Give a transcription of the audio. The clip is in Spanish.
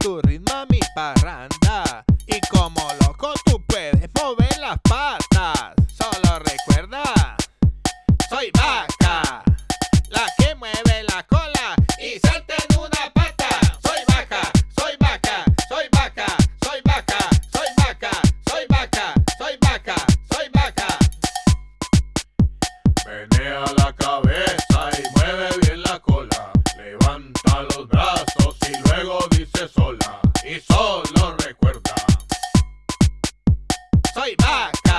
tu ritmo a mi parranda. Y como loco tú puedes mover las patas. Solo recuerda, soy vaca, la que mueve la cola y salta en una pata. Soy vaca, soy vaca, soy vaca, soy vaca, soy vaca, soy vaca, soy vaca, soy vaca. Menea la cabeza y mueve bien la cola. Levanta los brazos y luego dice soy y solo recuerda. Soy Mac.